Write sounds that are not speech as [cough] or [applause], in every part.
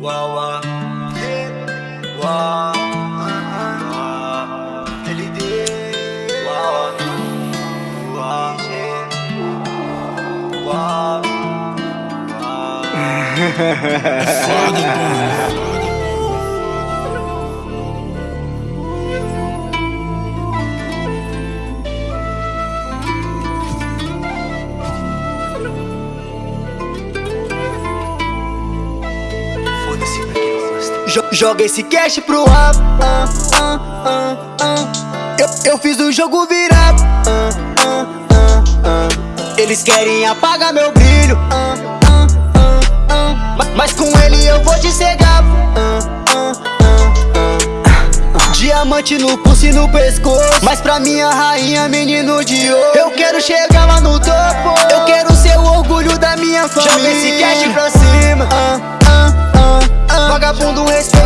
Wow, [laughs] Father, Joga esse cash pro ar. Eu, eu fiz o jogo virar. Eles querem apagar meu brilho. Ma- Mas com ele eu vou te cegar. Diamante no pulso e no pescoço. Mas pra minha rainha, menino de ouro. Eu quero chegar lá no topo. Eu quero ser o orgulho da minha família. Joga esse cash pra cima. Vagabundo respeita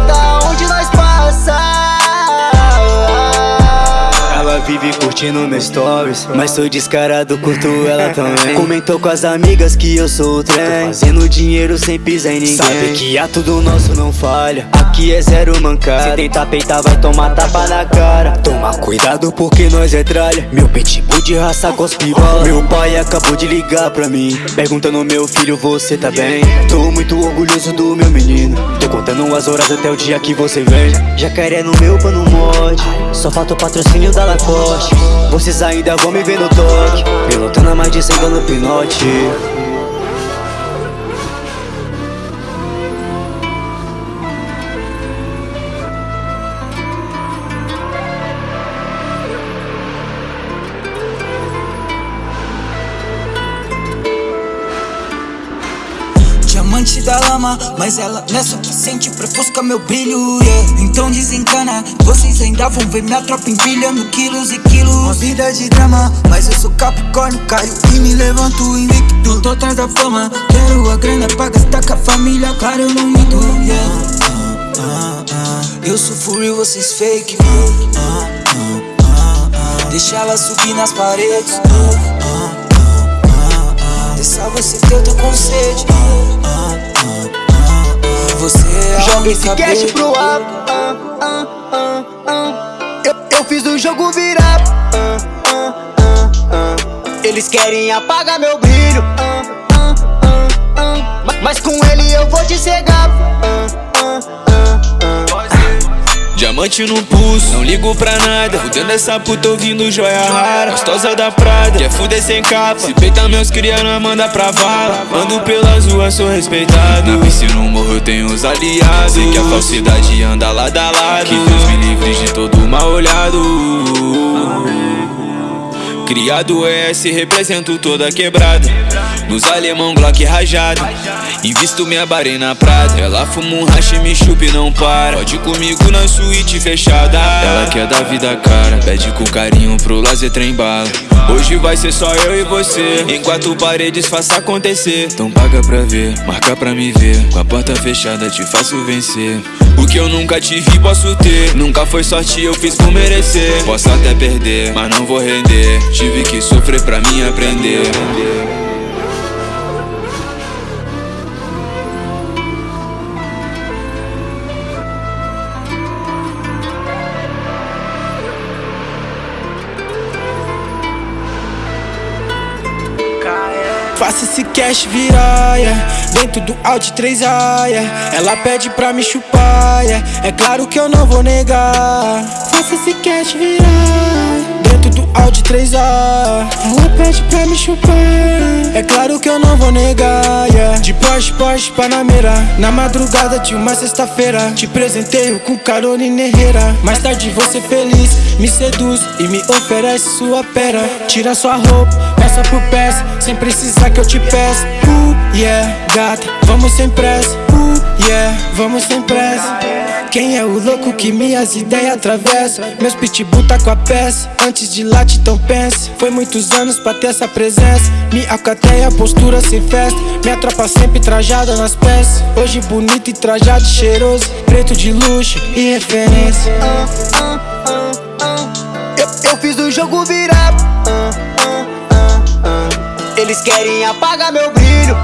curtindo meus stories Mas sou descarado, curto ela também. Comentou com as amigas que eu sou o trem Fazendo dinheiro sem pisar em ninguém. Sabe que a tudo nosso não falha Aqui é zero mancada. Se tentar peitar vai tomar tapa na cara. Toma cuidado porque nós é tralha. Meu pitbull de raça cospe bala Meu pai acabou de ligar pra mim Perguntando meu filho, você tá bem? Tô muito orgulhoso do meu menino Tô contando as horas até o dia que você vem. Jacaré no meu pano mod Só falta o patrocínio da Lacoste Vocês ainda vão me ver no toque Pilotando mais de 100 no pinote Diamante da lama, mas ela não é suficiente pra ofuscar meu brilho, yeah. Então desencana, vocês ainda vão ver minha tropa empilhando quilos e quilos Uma vida de drama, mas eu sou capricórnio, caio e me levanto invicto Não tô atrás da fama, quero a grana pra gastar com a família, claro eu não minto, yeah. Ah, ah, ah. Eu sou fury, vocês fake, ah, ah, ah, ah, ah. Deixa ela subir nas paredes, ah, ah, ah, ah, ah. Deixa você ter, eu tô com sede esse cash pro ah. Eu, eu fiz o jogo virar. Eles querem apagar meu brilho. Ma- Mas com ele eu vou te cegar. Diamante no pulso, não ligo pra nada. Fudendo essa puta ouvindo joia rara. Gostosa da Prada, quer fuder sem capa. Se peita meus cria, nós manda pra vala. Ando pelas ruas, sou respeitado. Na piscina, no morro, eu tenho os aliados. Sei que a falsidade anda lado a Criado ES, represento toda quebrada. Nos alemão Glock rajado. Invisto minha barei na prada. Ela fuma um hash, me chupa e não para. Pode comigo na suíte fechada. Ela quer dar vida cara. Pede com carinho pro lazer trem bala. Hoje vai ser só eu e você. Em quatro paredes faça acontecer. Então paga pra ver, marca pra me ver. Com a porta fechada te faço vencer que eu nunca tive posso ter. Nunca foi sorte, eu fiz por merecer. Posso até perder, mas não vou render. Tive que sofrer pra mim aprender Faça esse cash virar, yeah. Dentro do Audi 3A, yeah. Ela pede pra me chupar, yeah. É claro que eu não vou negar Faça esse cash virar Dentro do Audi 3A Ela pede pra me chupar É claro que eu não vou negar, yeah. De Porsche, Porsche, Panamera Na madrugada de uma sexta-feira Te presenteio com Carolina Herrera Mais tarde você feliz, me seduz E me oferece sua pera Tira sua roupa, peça por peça Sem precisar que eu te peça. Uh, yeah, gata, vamos sem pressa. Uh, yeah, vamos sem pressa. Quem é o louco que minhas ideias atravessa? Meus pitbull tá com a peça Antes de late, então pense Foi muitos anos pra ter essa presença. Me acateia, postura sem festa. Minha tropa sempre trajada nas peças. Hoje bonito e trajado cheiroso. Preto de luxo e referência. Eu, eu fiz o jogo virar. Eles querem apagar meu brilho.